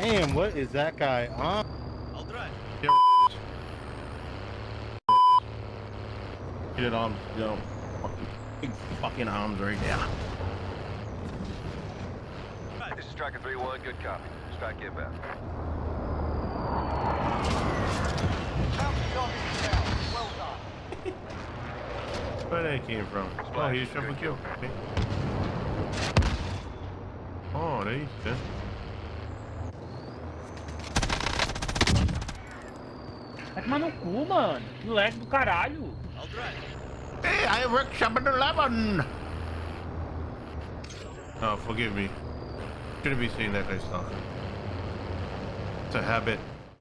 Damn, what is that guy on? I'll drive. Get it on, you know, fucking, big fucking arms right there. This is Striker 3-1, good copy. Strike inbound. Where they came from? Oh, he's triple kill. Okay. Oh, there you go. Vai tomar no cu, mano. Moleque do caralho. Hey, I work Shabbat 11. Oh, forgive me. Shouldn't be saying that kind of stuff. It's a habit.